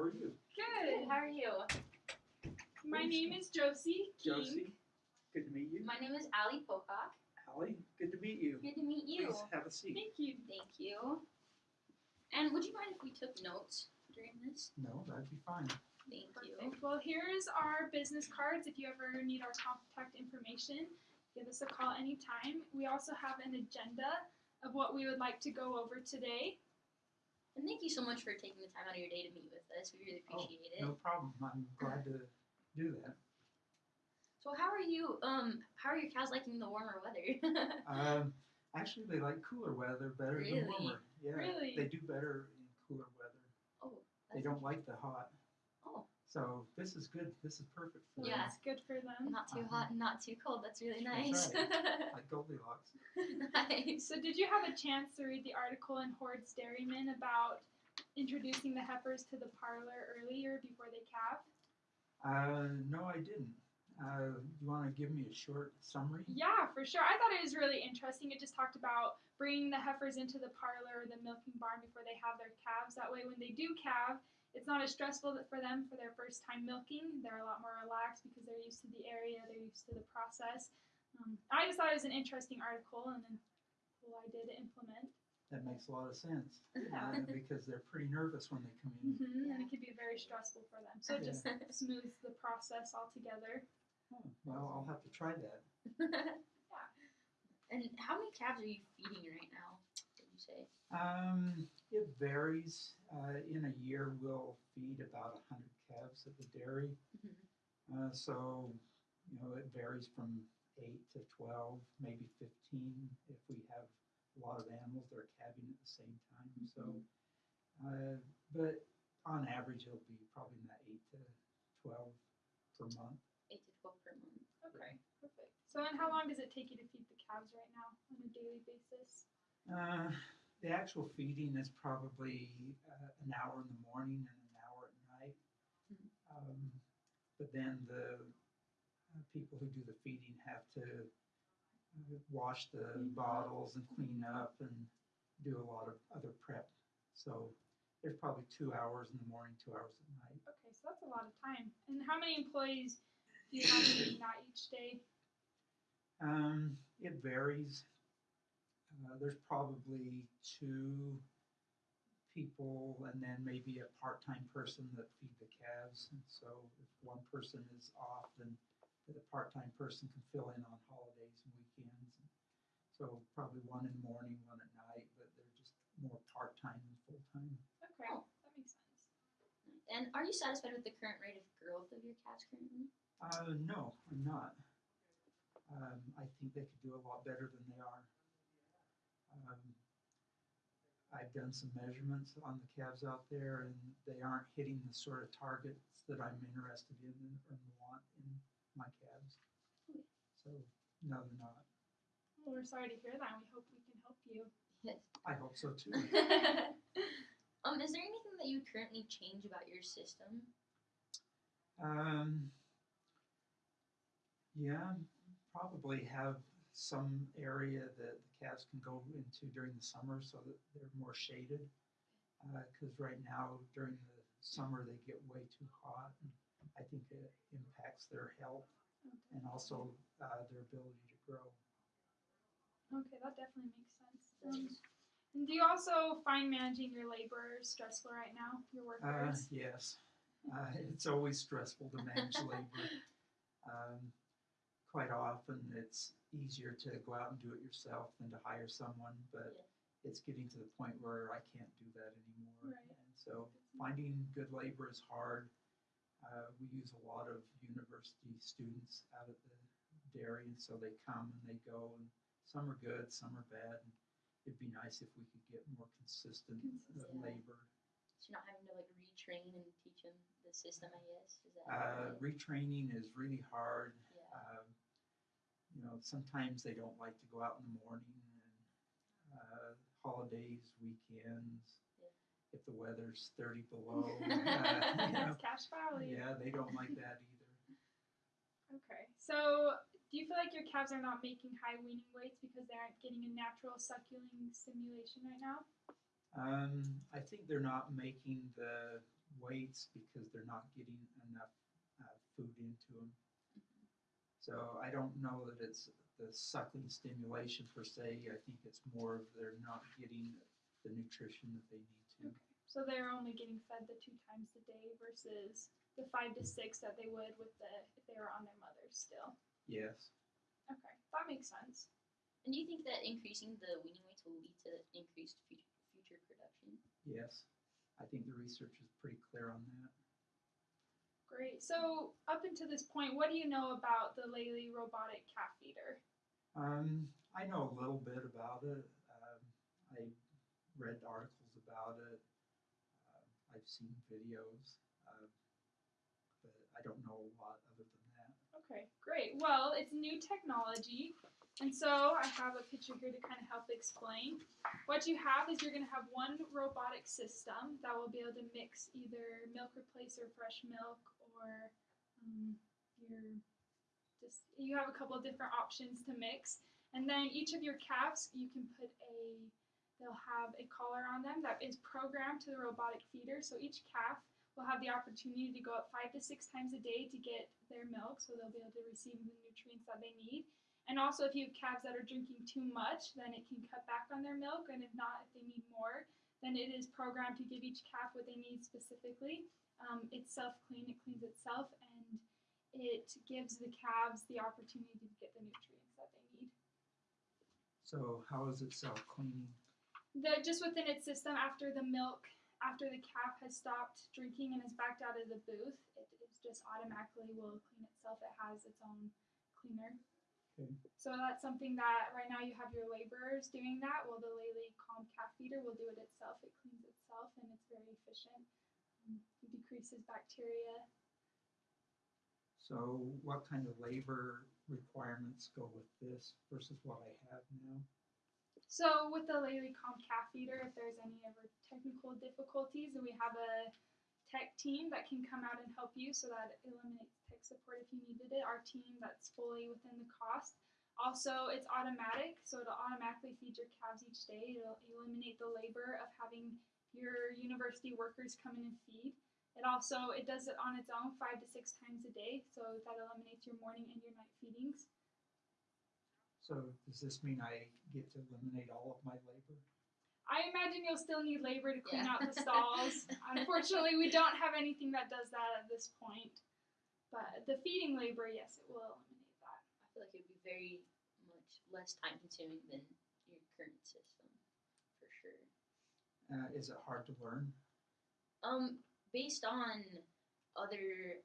How are you? Good. How are you? My name is Josie. King. Josie. Good to meet you. My name is Allie Pocock. Allie, good to meet you. Good to meet you. Please have a seat. Thank you. Thank you. And would you mind if we took notes during this? No, that'd be fine. Thank you. Well, here's our business cards. If you ever need our contact information, give us a call anytime. We also have an agenda of what we would like to go over today. And thank you so much for taking the time out of your day to meet with us. We really Oh, appreciate it. No problem. I'm glad to do that. So how are you? Um, how are your cows liking the warmer weather? Um, actually, they like cooler weather better Really? than warmer. Yeah, Really? they do better in cooler weather. oh, They don't like the hot. So this is good. This is perfect for So Yeah. it's good for them. not too Uh-huh. hot and not too cold. That's really That's nice. them, like Goldilocks. nice. So, did you have a chance to read the article in Hoard's Dairyman about introducing the heifers to the parlor earlier before they calve? Uh, no, I didn't. Uh, you want to give me a short summary? Yeah, for sure. I thought it was really interesting. It just talked about bringing the heifers into the parlor or the milking barn before they have their calves. That way, when they do calve, it's not as stressful for them for their first time milking. They're a lot more relaxed because they're used to the area, they're used to the process. Um, I just thought it was an interesting article and then cool idea to implement. That makes a lot of sense. Yeah. Uh, because they're pretty nervous when they come in. hmm And it could be very stressful for them. So it just Yeah. smooths the process altogether. Oh, well, I'll have to try that. yeah. And how many calves are you feeding right now? Did you say? Um, it varies. Uh, in a year, we'll feed about 100 calves at the dairy. Mhm. Uh, so, you know, it varies from 8 to 12, maybe 15 if we have a lot of animals that are calving at the same time. So, uh, but on average, it'll be probably in that 8 to 12 per month. Eight to twelve per month. Okay, perfect. So then how long does it take you to feed the calves right now on a daily basis? Uh, the actual feeding is probably uh, an hour in the morning and an hour at night. Mhm. Um, but then the uh, people who do the feeding have to uh, wash the bottles and clean up and do a lot of other prep. So there's probably two hours in the morning, two hours at night. Okay, so that's a lot of time. And how many employees do you have that each day? Um, it varies. Uh, there's probably two people and then maybe a part-time person that feed the calves. And so if one person is off, then the part-time person can fill in on holidays and weekends. So probably one in the morning, one at night, but they're just more part-time than full-time. Okay, Oh. that makes sense. And are you satisfied with the current rate of growth of your calves currently? Uh, no, I'm not. Um, I think they could do a lot better than they are. Um, I've done some measurements on the calves out there, and they aren't hitting the sort of targets that I'm interested in and, and want in my calves. Okay. So, no, they're not. Well, we're sorry to hear that. We hope we can help you. Yes. I hope so too. um, is there anything that you currently change about your system? Um, yeah, probably have some area that the calves can go into during the summer so that they're more shaded. Because right now during the summer they get way too hot, and I think it impacts their health and also uh, their ability to grow. Okay, that definitely makes sense. Um, and do you also find managing your labor stressful right now? Your Uh, workers? yes, uh, it's always stressful to manage labor. Um, quite often, it's easier to go out and do it yourself than to hire someone, but Yeah. it's getting to the point where I can't do that anymore. Right. And so, finding good labor is hard. Uh, we use a lot of university students out at the dairy, and so they come and they go, and some are good, some are bad. And it'd be nice if we could get more consistent, uh, Consistent. labor. So you're not having to like retrain and teach them the system, I guess. Is that Uh, right? retraining is really hard. yeah. Um, you know, sometimes they don't like to go out in the morning and uh, holidays, weekends. Yeah. If the weather's 30 below, uh, know, It's Cache Valley. yeah, they don't like that either. Okay. So, do you feel like your calves are not making high weaning weights because they aren't getting a natural suckling stimulation right now? Um, I think they're not making the weights because they're not getting enough uh, food into them. So I don't know that it's the suckling stimulation per se. I think it's more of they're not getting the nutrition that they need to. Okay. So they're only getting fed the two times a day versus the five to six that they would with the if they were on their mothers still. Yes. Okay, that makes sense. And do you think that increasing the weaning weights will lead to increased future, future production? Yes. I think the research is pretty clear on that. Great. So up until this point, what do you know about the Lely robotic calf feeder? Um, I know a little bit about it. Um, I read articles about it. Uh, I've seen videos, uh, but I don't know a lot other than that. Okay, great. Well, it's new technology. And so I have a picture here to kind of help explain. What you have is you're going to have one robotic system that will be able to mix either milk replacer, fresh milk, or um, your just you have a couple of different options to mix. And then each of your calves, you can put a they'll have a collar on them that is programmed to the robotic feeder. So each calf will have the opportunity to go up five to six times a day to get their milk, so they'll be able to receive the nutrients that they need. And also, if you have calves that are drinking too much, then it can cut back on their milk. And if not, if they need more, then it is programmed to give each calf what they need specifically. Um, it's self clean, it cleans itself, and it gives the calves the opportunity to get the nutrients that they need. So how is it self-cleaning? The, just within its system, after the milk, after the calf has stopped drinking and is backed out of the booth, it, it just automatically will clean itself. It has its own cleaner. Okay. So that's something that right now you have your laborers doing that. Well, the Lely Calm Calf Feeder will do it itself. It cleans itself and it's very efficient. It decreases bacteria. So what kind of labor requirements go with this versus what I have now? So with the Lely Calm Calf Feeder, if there's any ever technical difficulties, we have a tech team that can come out and help you so that it eliminates tech support if you needed it. Our team that's fully within the cost. Also, it's automatic, so it'll automatically feed your calves each day. It'll eliminate the labor of having your university workers come in and feed. It also it does it on its own five to six times a day, so that eliminates your morning and your night feedings. So does this mean I get to eliminate all of my labor? I imagine you'll still need labor to clean Yeah. out the stalls. Unfortunately, we don't have anything that does that at this point. But the feeding labor, yes, it will eliminate that. I feel like it would be very much less time consuming than your current system, for sure. Uh, is it hard to learn? Um, based on other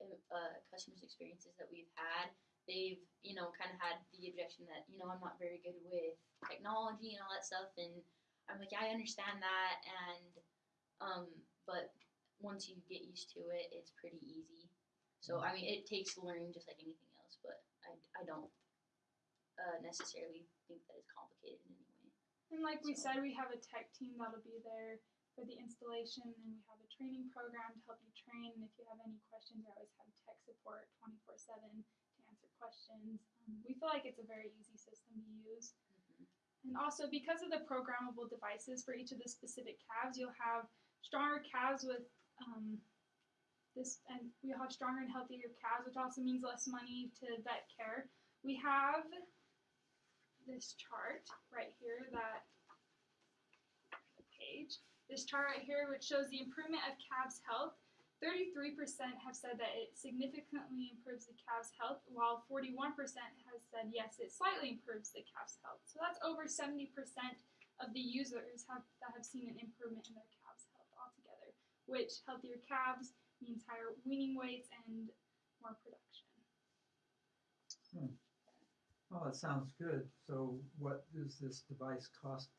uh, customers' experiences that we've had, they've you know kind of had the objection that you know I'm not very good with technology and all that stuff, and I'm like yeah, I understand that, and um, but once you get used to it, it's pretty easy. So I mean, it takes learning just like anything else, but I, I don't uh, necessarily think that it's complicated in any. And like we said, we have a tech team that'll be there for the installation, and we have a training program to help you train. And if you have any questions, we always have tech support 24 7 to answer questions. Um, we feel like it's a very easy system to use. And also, because of the programmable devices for each of the specific calves, you'll have stronger calves with um, this, and we'll have stronger and healthier calves, which also means less money to vet care. We have this chart right here that page. This chart right here, which shows the improvement of calves' health. 33% have said that it significantly improves the calf's health, while 41% has said yes, it slightly improves the calf's health. So that's over 70% of the users have that have seen an improvement in their calves' health altogether. Which healthier calves means higher weaning weights and more production. Hmm. Oh, that sounds good. So what does this device cost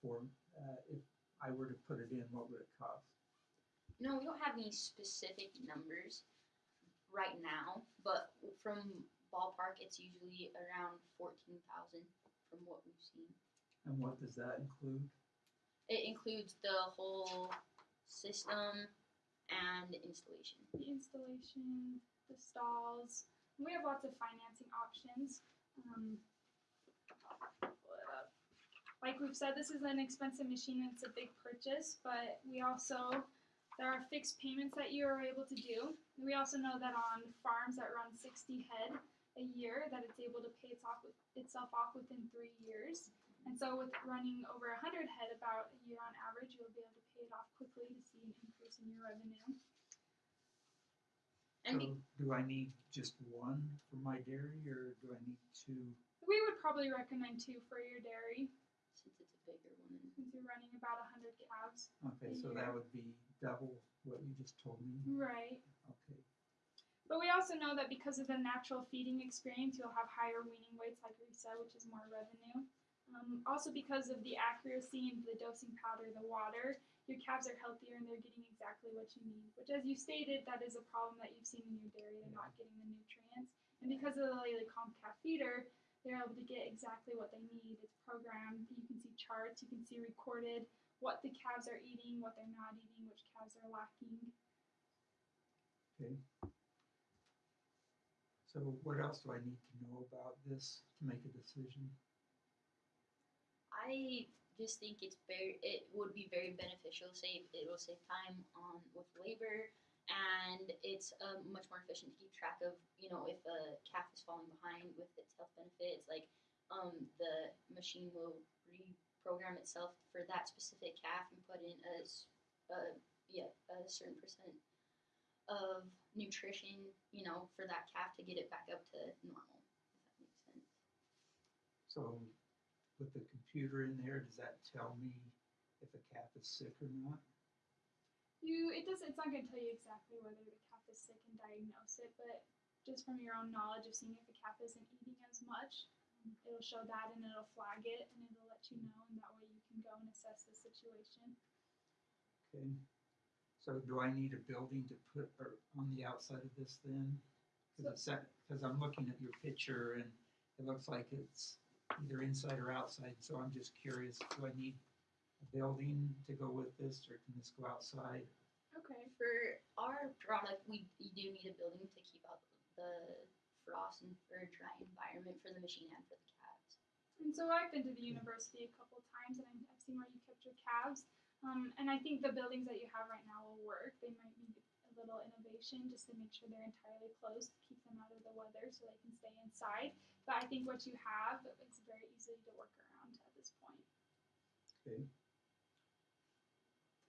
for, uh, if I were to put it in, what would it cost? No, we don't have any specific numbers right now, but from ballpark, it's usually around fourteen thousand from what we've seen. And what does that include? It includes the whole system and installation. the installation, the stalls. We have lots of financing options. Um. Like we've said, this is an expensive machine and it's a big purchase, but we also there are fixed payments that you are able to do. We also know that on farms that run 60 head a year, that it's able to pay its off with, itself off within three years. And so, with running over 100 head about a year on average, you'll be able to pay it off quickly to see an increase in your revenue. And So do I need just one for my dairy or do I need two? We would probably recommend two for your dairy since it's a bigger one. since you're running about 100 calves. Okay, so that would be double what you just told me. Right. Okay, But we also know that because of the natural feeding experience, you'll have higher weaning weights, like we said, which is more revenue. Um, also, because of the accuracy and the dosing powder, the water, your calves are healthier and they're getting exactly what you need. Which, as you stated, that is a problem that you've seen in your dairy. They're not getting the nutrients. And because of the Lely Calm Calf Feeder, they're able to get exactly what they need. It's programmed. You can see charts. You can see recorded what the calves are eating, what they're not eating, which calves are lacking. okay. So what else do I need to know about this to make a decision? I just think it's very. It would be very beneficial. Save it will save time on with labor, and it's um, much more efficient to keep track of. You know, if a calf is falling behind with its health benefits, like um, the machine will reprogram itself for that specific calf and put in a, a yeah a certain percent of nutrition. You know, for that calf to get it back up to normal. If that makes sense. So with the computer in there, does that tell me if a calf is sick or not? You, it does. It's not going to tell you exactly whether the calf is sick and diagnose it, but just from your own knowledge of seeing if the calf isn't eating as much, it'll show that and it'll flag it and it'll let you know, and that way you can go and assess the situation. Okay. So do I need a building to put or on the outside of this then? Because because I'm looking at your picture and it looks like it's either inside or outside. So I'm just curious, do I need a building to go with this, or can this go outside? Okay. For our product, we, we do need a building to keep out the frost and for a dry environment for the machine and for the calves. And so I've been to the university a couple times, and I've I've seen where you kept your calves. Um, and I think the buildings that you have right now will work. They might need a little innovation just to make sure they're entirely closed, keep them out of the weather, so they can stay inside. But I think what you have is very easy to work around at this point. Okay.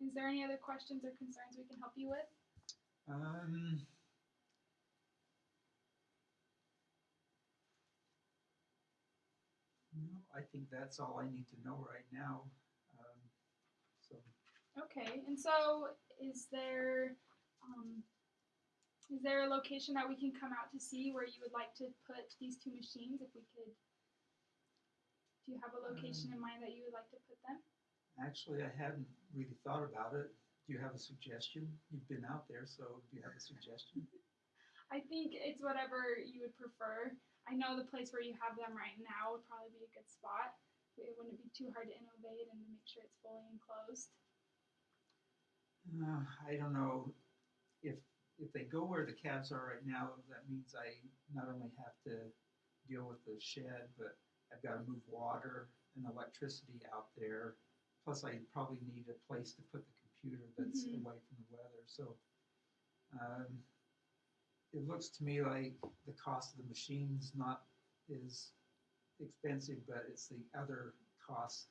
Is there any other questions or concerns we can help you with? Um. No, I think that's all I need to know right now. Um, so, Okay, and so is there um, is there a location that we can come out to see where you would like to put these two machines? If we could, do you have a location in mind that you would like to put them? actually, I hadn't really thought about it. Do you have a suggestion? You've been out there, so do you have a suggestion? I think it's whatever you would prefer. I know the place where you have them right now would probably be a good spot. It wouldn't be too hard to innovate and make sure it's fully enclosed. Uh, I don't know if if they go where the calves are right now. That means I not only have to deal with the shed, but I've got to move water and electricity out there. Plus, I probably need a place to put the computer that's Mhm. away from the weather. So, um, it looks to me like the cost of the machine's not is expensive, but it's the other costs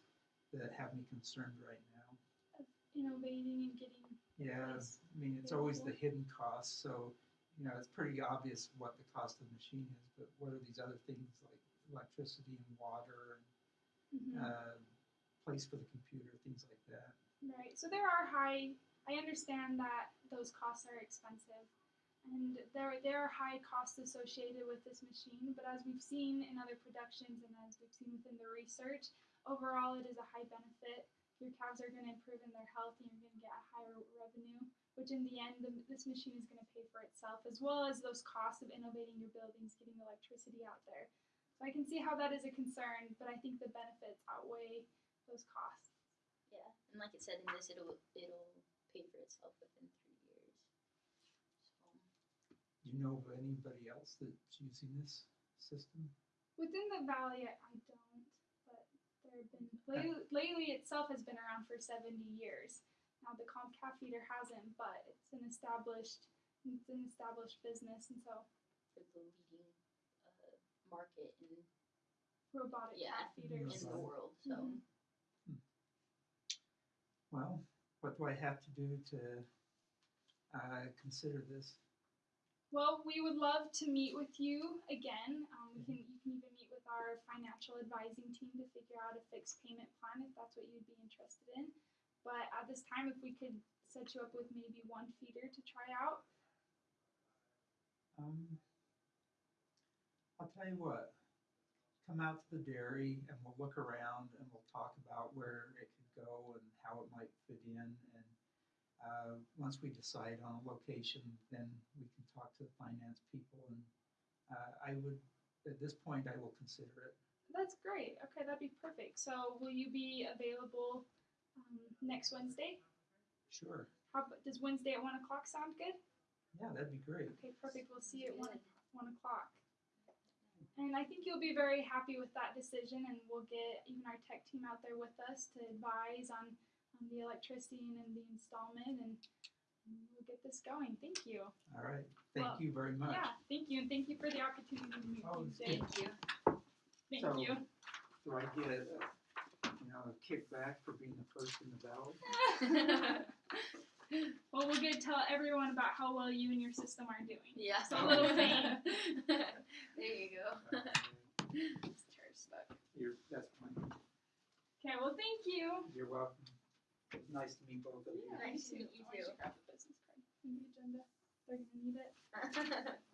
that have me concerned right now. Innovating and getting Yeah, place I mean, it's always the hidden costs, so, you know, it's pretty obvious what the cost of the machine is, but what are these other things like electricity and water and, uh, place for the computer, things like that. Right. So there are high. I understand that those costs are expensive, and there there are high costs associated with this machine. But as we've seen in other productions, and as we've seen within the research, overall it is a high benefit. Your calves are going to improve in their health, and you're going to get a higher revenue. Which in the end, the, this machine is going to pay for itself, as well as those costs of innovating your buildings, getting electricity out there. So I can see how that is a concern, but I think the benefits outweigh those costs. Yeah, and like it said in this, it'll it'll pay for itself within three years. So Do you know of anybody else that's using this system? Within the valley, I I don't, but there have been Lely, Lely itself has been around for seventy years. Now the Calm calf feeder hasn't, but it's an established it's an established business, and so For the leading uh, market in robotic Yeah. calf feeders. in the world. So Mhm. Well, what do I have to do to uh, consider this? Well, we would love to meet with you again. Um, we can you can even meet with our financial advising team to figure out a fixed payment plan if that's what you'd be interested in. But at this time, if we could set you up with maybe one feeder to try out. Um, I'll tell you what, come out to the dairy and we'll look around and we'll talk about where it could go and how it might fit in. And uh, once we decide on a location, then we can talk to the finance people. And uh, I would, at this point, I will consider it. That's great. Okay, that'd be perfect. So, will you be available um, next Wednesday? Sure. How does Wednesday at one o'clock sound good? Yeah, that'd be great. Okay, perfect. We'll see you at one one o'clock. And I think you'll be very happy with that decision, and we'll get even our tech team out there with us to advise on, on the electricity and the installment, and we'll get this going. Thank you. All right. Thank Well, you very much. Yeah, thank you, and thank you for the opportunity to meet Oh, you today. thank you. Thank So- you. Do I get, uh, you know, a kickback for being the first in the ballot? Well, we'll get to tell everyone about how well you and your system are doing. yeah. So a little fame. there you go. This chair's stuck. You're, that's fine. Okay, well, thank you. You're welcome. It was Nice to meet both of you. Nice to meet you too. Grab the agenda. They're gonna need it.